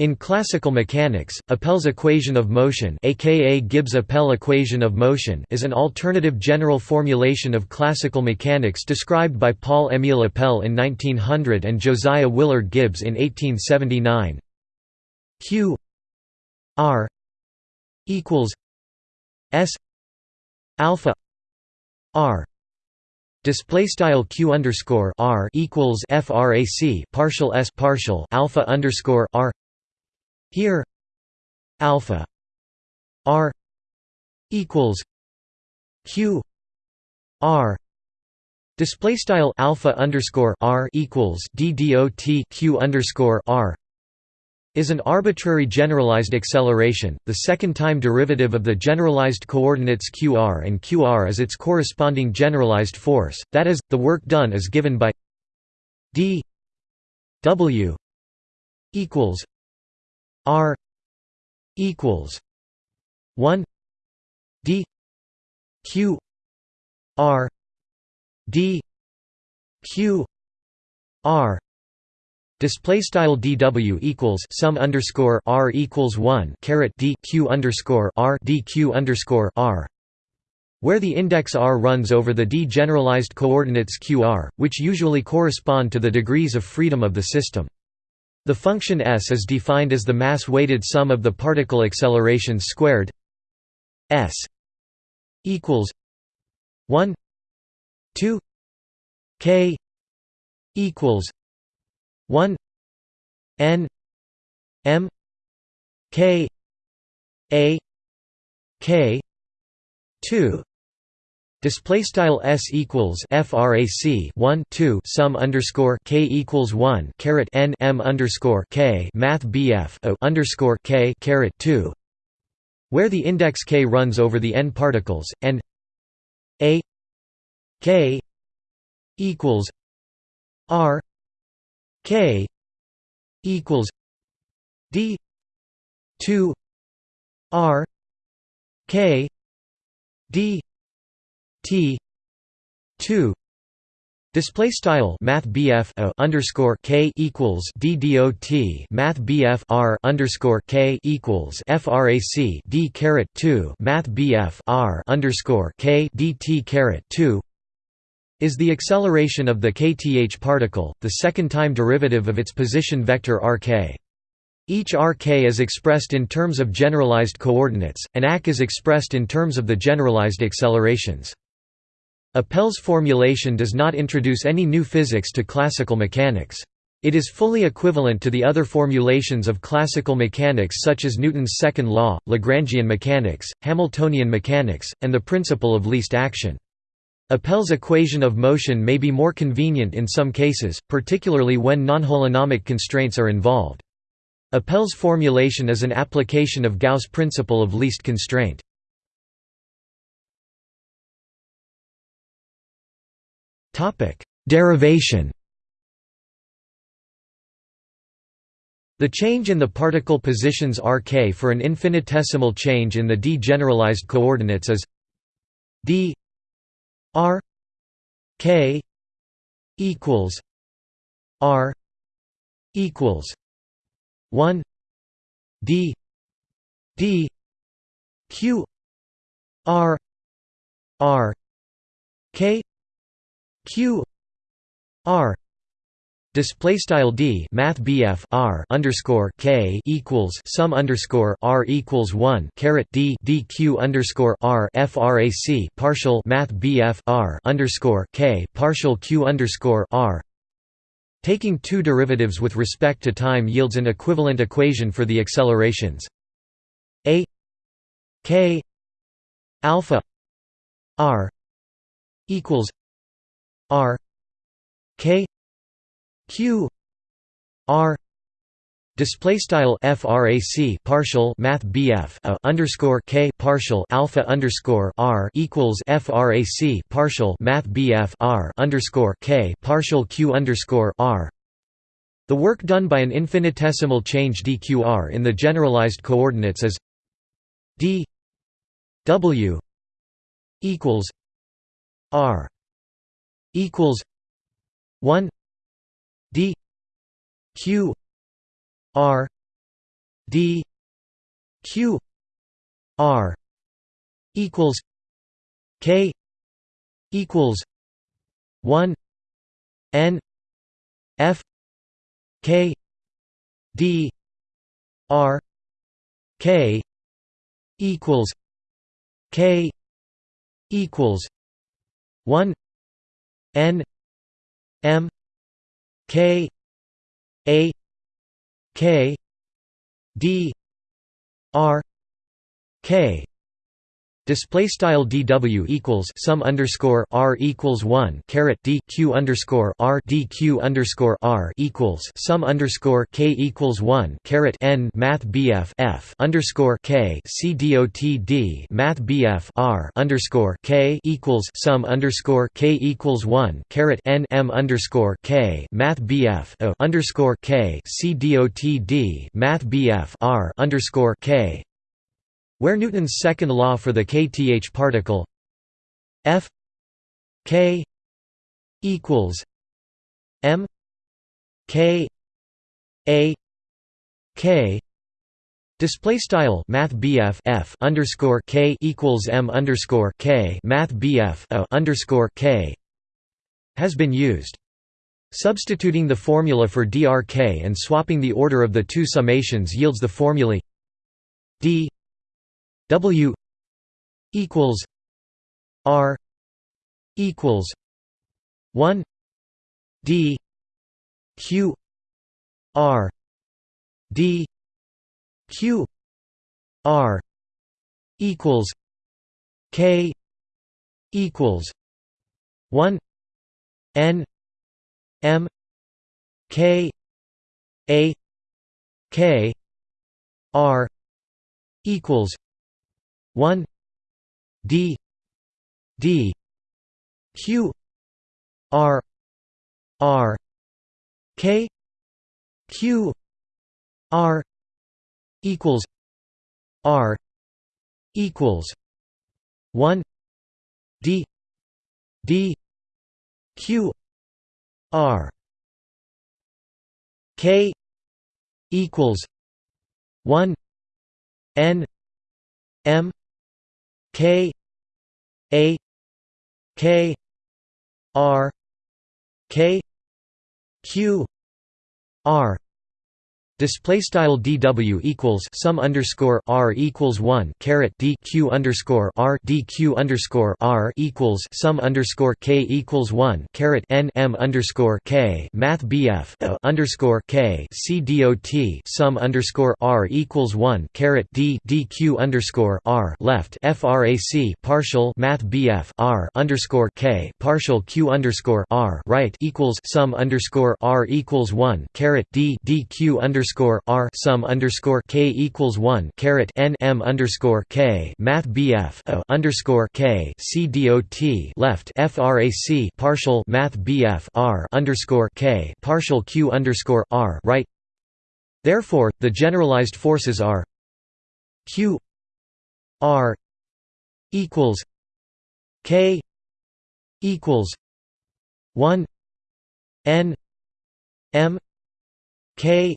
In classical mechanics, Appell's equation of motion aka Gibbs-Appell equation of motion is an alternative general formulation of classical mechanics described by Paul-Émile Appell in 1900 and Josiah Willard Gibbs in 1879. Q R equals S alpha R display style q underscore r equals frac partial s partial alpha underscore r here alpha r equals q r. Display style alpha underscore r equals d dot q underscore r is an arbitrary generalized acceleration, the second-time derivative of the generalized coordinates qr and qr is its corresponding generalized force, that is, the work done is given by d w equals R equals one D Q R D Q R Display style dw equals sum underscore r equals one caret d q underscore r d q underscore r, where the index r runs over the d generalized coordinates qr, which usually correspond to the degrees of freedom of the system. The function s is defined as the mass-weighted sum of the particle accelerations squared s equals 1 2 k equals 1 n m k a k 2 Display style s equals frac 1 2 sum underscore k equals 1 caret n m underscore k math bf o underscore k caret 2, where the index k runs over the n particles and a k equals r k equals d 2 r k d T two Display style Math BF a underscore K equals D dot Math BF R underscore K equals FRAC D caret two Math BF R underscore K DT caret two is the acceleration of the kth particle, the second time derivative of its position vector rk. Each rk is expressed in terms of generalized coordinates, and ac is expressed in terms of the generalized accelerations. Appell's formulation does not introduce any new physics to classical mechanics. It is fully equivalent to the other formulations of classical mechanics such as Newton's second law, Lagrangian mechanics, Hamiltonian mechanics, and the principle of least action. Appell's equation of motion may be more convenient in some cases, particularly when non-holonomic constraints are involved. Appell's formulation is an application of Gauss' principle of least constraint. Topic: Derivation. The change in the particle positions rk for an infinitesimal change in the d generalized coordinates is d r k equals r equals 1 d d q r r k q r display style d math bf r underscore k equals sum underscore r equals one caret d dq underscore r frac partial math bf r underscore k partial q underscore r. Taking two derivatives with respect to time yields an equivalent equation for the accelerations. A k alpha r equals R K Q R Display style frac partial math bf a underscore k partial alpha underscore r equals frac partial math bf r underscore k partial q underscore r. The work done by an infinitesimal change dqr in the generalized coordinates is d w equals r equals 1 d q r d q r equals k equals 1 n f k d r k equals k equals 1 n m k a k d r k Display style dw equals sum underscore r equals one caret d q underscore r d q underscore r equals sum underscore k equals one caret n math bf f underscore k c dot d math bf r underscore k equals sum underscore k equals one caret n m underscore k math bf underscore k c dot d math bf r underscore k where Newton's second law for the kth particle F k equals m k a k Display style Math F underscore K equals M underscore K Math a underscore K has been used. Substituting the formula for drk and swapping the order of the two summations yields the formulae d W equals R equals one D Q R D Q R equals K equals one N M K A K R equals 1 d d q r r k q r equals r equals 1 d d q r k equals 1 n m K A K R K Q R Display style dw equals sum underscore r equals one caret d q underscore r d q underscore r equals sum underscore k equals one caret n m underscore k. Math bf underscore k. C dot sum underscore r equals one caret d d q underscore r left. Frac partial math bf r underscore k partial q underscore r right equals sum underscore r equals one caret d d q underscore underscore R sum underscore K equals one caret N M underscore K Math BF a underscore K C dot left FRAC partial Math BF R underscore K partial Q underscore R right. Therefore, the generalized forces are Q R equals K equals one N M K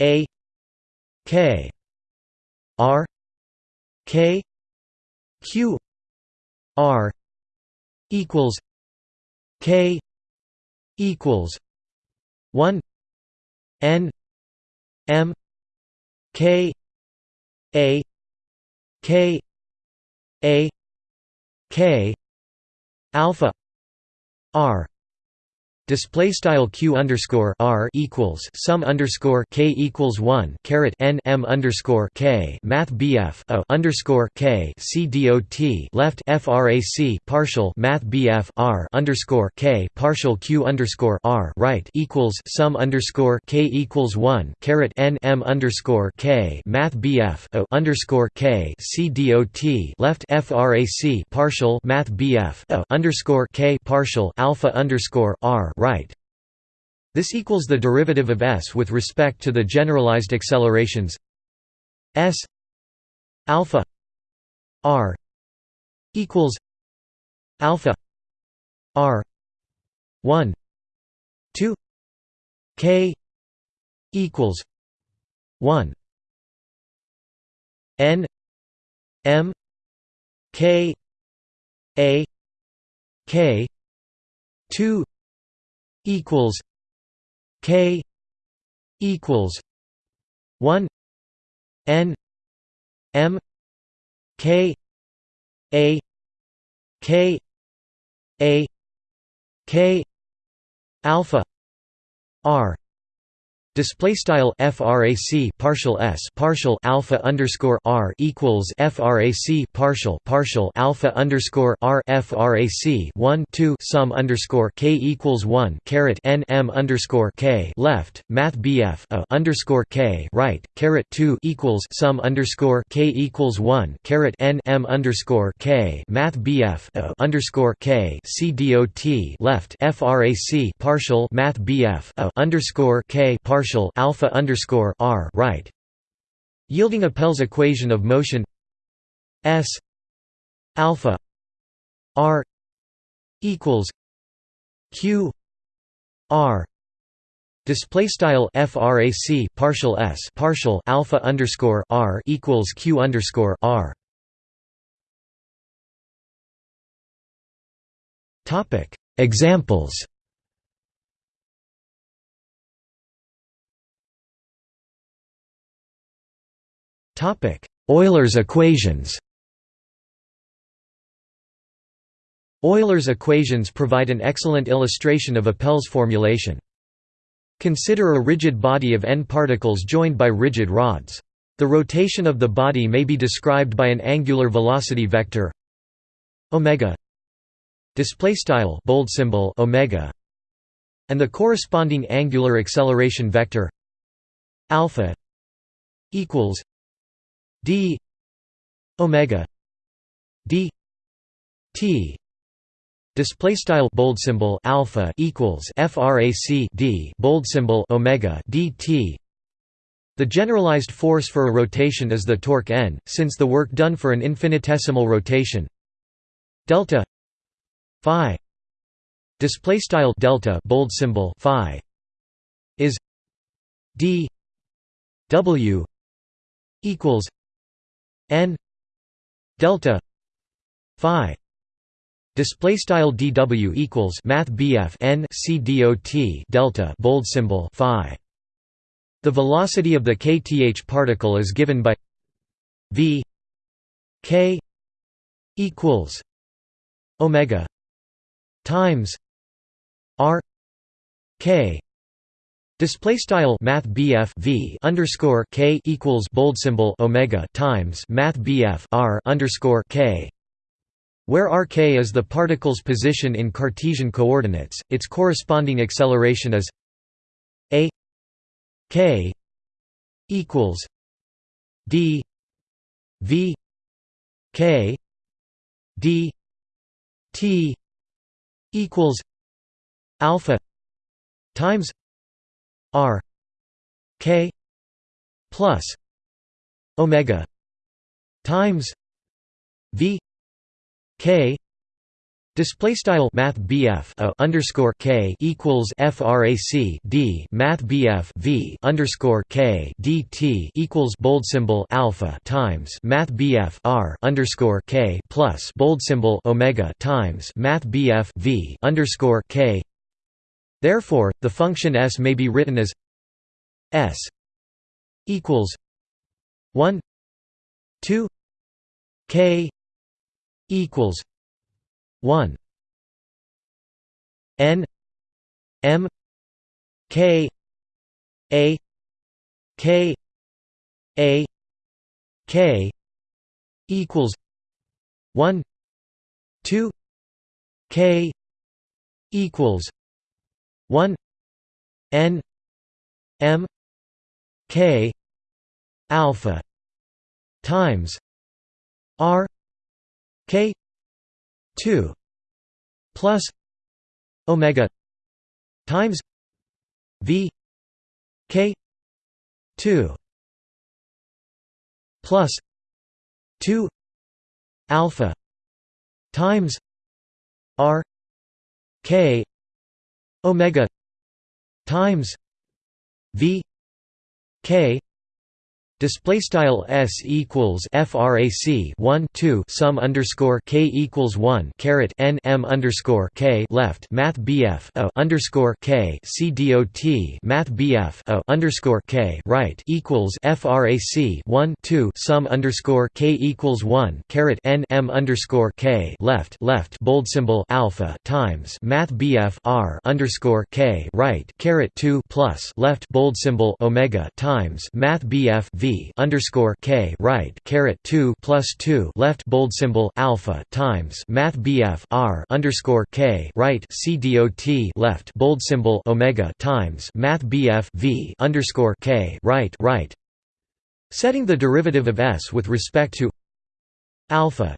a K R K Q R equals K equals one N M K A K A K alpha R display style q underscore r equals sum underscore k equals one caret n m underscore k math bf a underscore k c dot left frac partial math bf r underscore k partial q underscore r right equals sum underscore k equals one caret n m underscore k math bf a underscore k c dot left frac partial math bf a underscore k partial alpha underscore r right. This equals the derivative of s with respect to the generalized accelerations s alpha r equals alpha r 1 2 k equals 1 N M K A K two equals K equals one N M K A K A K alpha R Display style frac partial s partial alpha underscore r equals frac partial partial alpha underscore r frac 1 2 sum underscore k equals 1 caret n m underscore k left math bf a underscore k right caret 2 equals sum underscore k equals 1 caret n m underscore k math bf a underscore k c dot left frac partial math bf a underscore k partial partial alpha underscore r right, yielding Appell's equation of motion s alpha r equals q r. Display style frac partial s partial alpha underscore r equals q underscore r. Topic. Examples Euler's equations Euler's equations provide an excellent illustration of Appell's formulation. Consider a rigid body of n particles joined by rigid rods. The rotation of the body may be described by an angular velocity vector omega display style bold symbol omega and the corresponding angular acceleration vector alpha equals d omega d t. Display style bold symbol alpha equals frac d bold symbol omega dt the generalized force for a rotation is the torque n since the work done for an infinitesimal rotation. Delta phi. Display style delta bold symbol phi. Is d w equals n delta phi display style dw equals math bf n c dot delta bold symbol phi. The velocity of the kth particle is given by v k equals omega times r k Display style Math BF V underscore K equals bold symbol Omega times Math BF R underscore K. Where rk is the particle's position in Cartesian coordinates, its corresponding acceleration is a k equals d v k d t equals alpha times R K plus Omega times V K Display style Math a underscore K equals FRAC D Math BF V underscore K DT equals bold symbol Alpha times Math BF R underscore K plus bold symbol Omega times Math BF V underscore K Therefore, the function s may be written as s equals 1 2 k equals 1 n m k a k a k equals 1 2 k equals 1 n m k alpha times r k 2 plus omega times v k 2 plus 2 alpha times r k omega times v k Display style s equals frac 1 2 sum underscore k equals 1 caret n m underscore k left math bf o underscore k c dot math bf o underscore k right equals frac 1 2 sum underscore k equals 1 caret n m underscore k left left bold symbol alpha times math bf r underscore k right caret 2 plus left bold symbol omega times math bf v underscore k right caret two plus two left bold symbol alpha times math bf r underscore k right c dot left bold symbol omega times math bf v underscore k right right. Setting the derivative of s with respect to alpha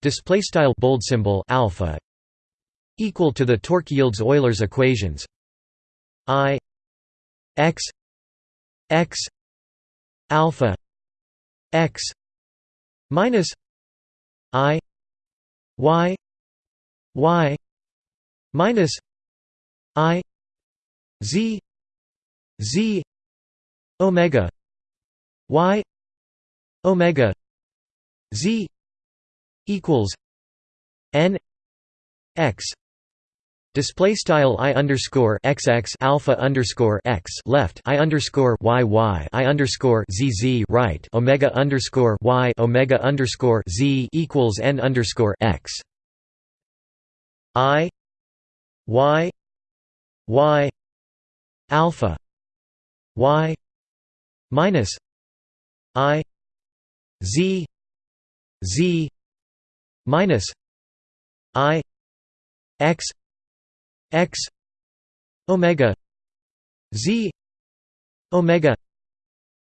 display style bold symbol alpha equal to the torque yields Euler's equations i x x alpha x minus i y y minus i z z omega y omega z equals n x Display style i underscore xx alpha underscore x left i underscore y y i underscore z z right omega underscore y omega underscore z equals n underscore x. I y y alpha y minus i z z minus i x x omega z omega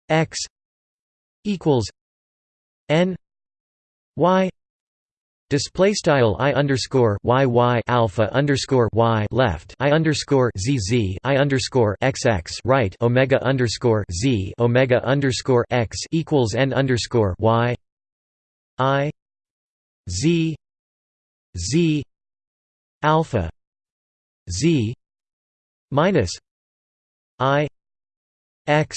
x equals n y Display style i underscore y y alpha underscore y left i underscore z z i underscore x x right omega underscore z omega underscore x equals n underscore y i z z alpha z minus i x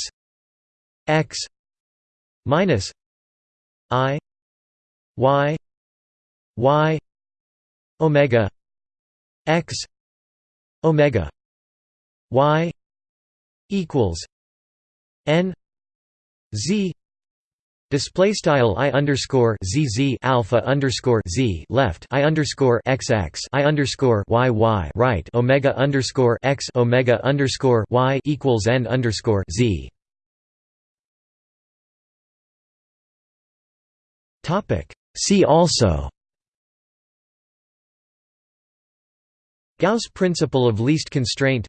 x minus i y y omega x omega y equals n z Display style i underscore alpha underscore z left i underscore x x i underscore y y right omega underscore x omega underscore y equals n underscore z. Topic. See also. Gauss principle of least constraint.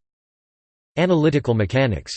Analytical mechanics